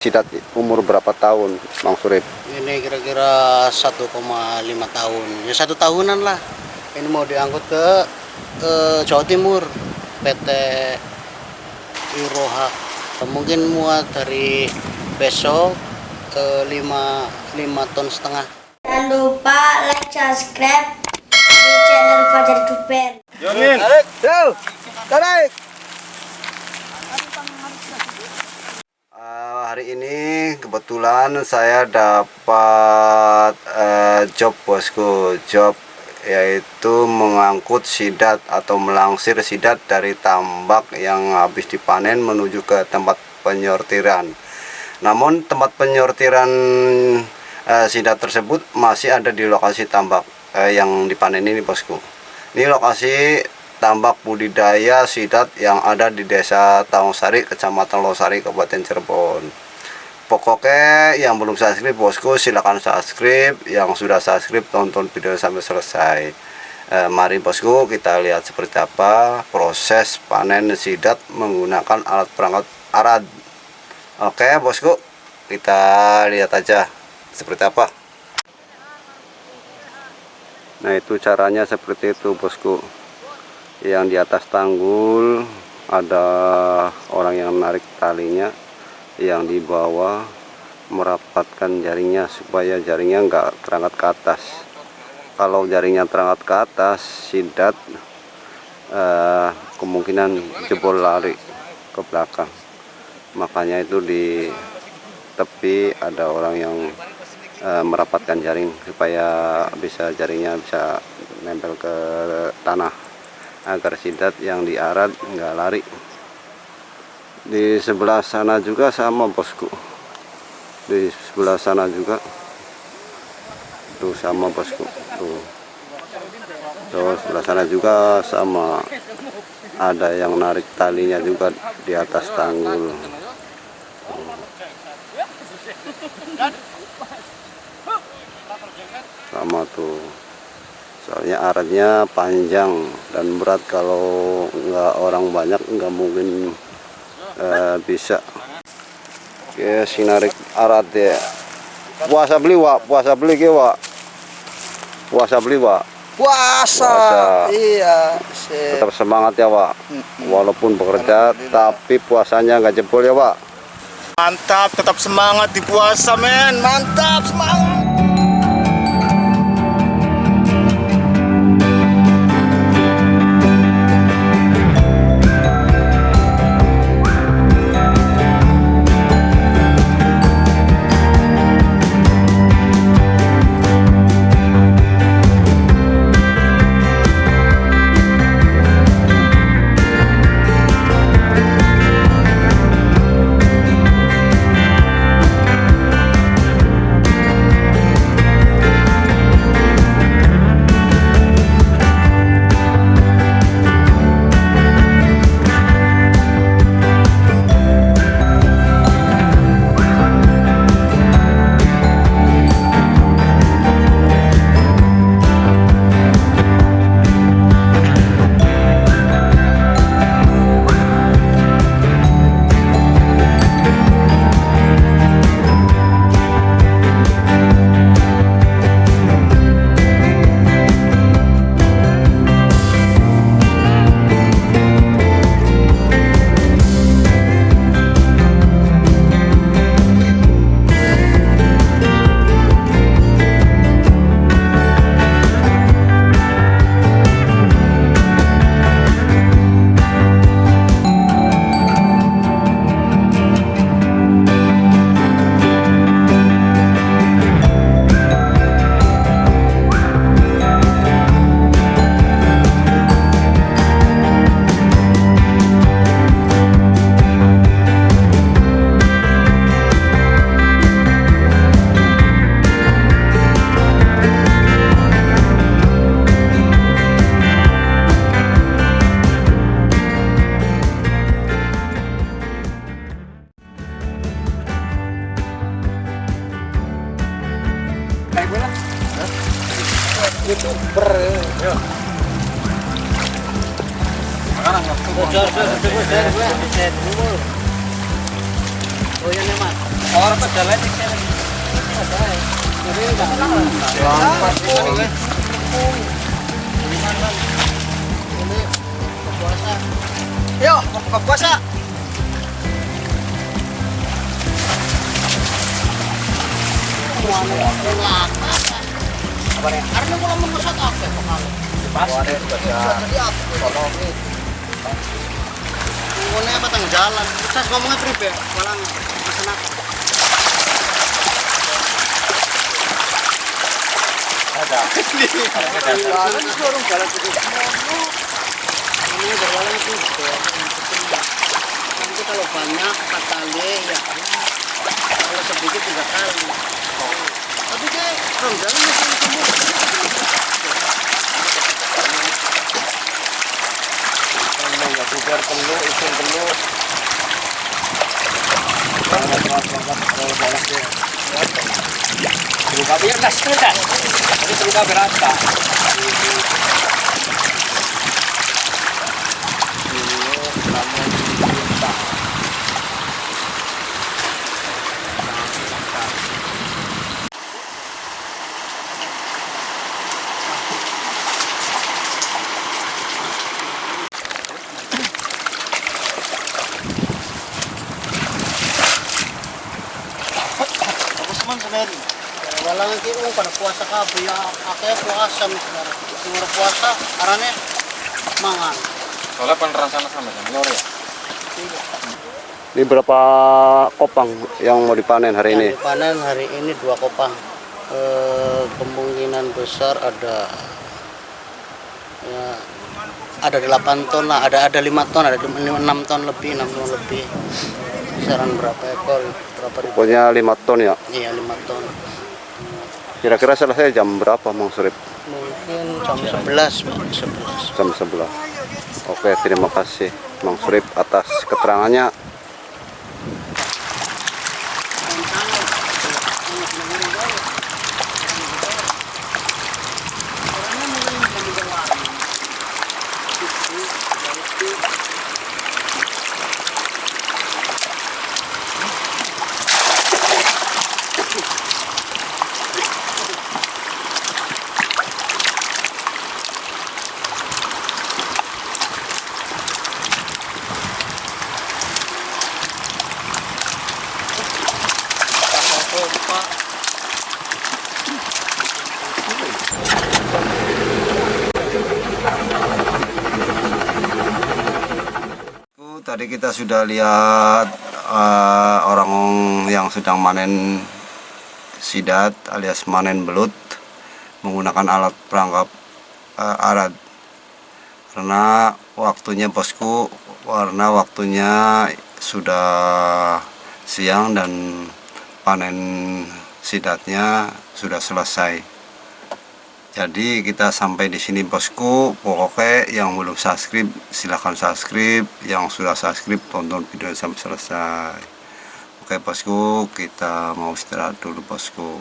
Sidat umur berapa tahun, Bang Surip? Ini kira-kira 1,5 tahun. Ya satu tahunan lah. Ini mau diangkut ke eh, Jawa Timur, PT Iroha. Mungkin muat dari besok ke 5, 5 ton setengah. Jangan lupa like, subscribe di channel Fajar Duper. Tarik, yuk, tarik. Eh, hari ini kebetulan saya dapat eh, job bosku, job yaitu mengangkut sidat atau melangsir sidat dari tambak yang habis dipanen menuju ke tempat penyortiran. Namun tempat penyortiran eh, sidat tersebut masih ada di lokasi tambak eh, yang dipanen ini bosku. Ini lokasi tambak budidaya sidat yang ada di desa Taungsari, kecamatan Losari, Kabupaten Cirebon. Pokoknya yang belum subscribe bosku silahkan subscribe, yang sudah subscribe tonton video sampai selesai. Eh, mari bosku kita lihat seperti apa proses panen sidat menggunakan alat perangkat arad. Oke bosku, kita lihat aja seperti apa. Nah itu caranya seperti itu bosku Yang di atas tanggul ada orang yang menarik talinya Yang di bawah merapatkan jaringnya supaya jaringnya enggak terangkat ke atas. Kalau jaringnya terangkat ke atas sidat eh, kemungkinan jebol lari ke belakang. Makanya itu di tepi ada orang yang eh, merapatkan jaring supaya bisa jaringnya bisa nempel ke tanah agar sidat yang diarat nggak lari. Di sebelah sana juga sama bosku. Di sebelah sana juga. Tuh sama bosku. Tuh. Tuh sebelah sana juga sama. Ada yang narik talinya juga di atas tanggul. Sama tuh soalnya aratnya panjang dan berat kalau nggak orang banyak nggak mungkin eh, bisa oke sinarik arat ya puasa beli wa puasa beli ke wa puasa beli wa Puasa. Puasa. Iya. sip. tetap semangat ya wa walaupun bekerja tapi puasanya nggak jebol ya wa Mantap, tetap semangat di puasa, men. Mantap, semangat. Oh iya pedalan di sini. Selamat boleh. Ini puasa. Yo, mau buka puasa. Karena kalau mau masak apa ya pengalu? Pasti Jadi apa? Ngomongnya apa tang jalan? Saya ngomongnya pribe, malah pesen apa? ada. Ini suruh jalan itu. Ini berjalan itu. Nanti kalau banyak empat kali ya. Kalau sedikit tiga kali. Tapi kayak orang jalan masih semua. Enggak bubar perlu, isin perlu. Buka biar dah sepeda. Ini buka berapa? Para puasa ka, buya akaya puasa. Siguro puasa, arane mangan. Soalnya penerasan sama lor ya. Ini berapa kopang yang mau dipanen hari ini? Yang dipanen hari ini dua kopang. Eh, kemungkinan besar ada ya ada 8 ton lah, ada ada 5 ton, ada 6 ton lebih, 6 ton lebih. Kisaran berapa ekor? Berapa ribu? Pokoknya 5 ton ya. Iya, 5 ton. Kira-kira selesai jam berapa Mang Surip? Mungkin jam 11, Pak. 11. Jam 11. Oke, terima kasih Mang Surip atas keterangannya. Tadi kita sudah lihat eh, orang yang sedang manen sidat alias manen belut menggunakan alat perangkap eh, alat karena waktunya bosku karena waktunya sudah siang dan panen sidatnya sudah selesai jadi kita sampai di sini bosku. Pokoknya yang belum subscribe silahkan subscribe. Yang sudah subscribe tonton video sampai selesai. Oke bosku kita mau istirahat dulu bosku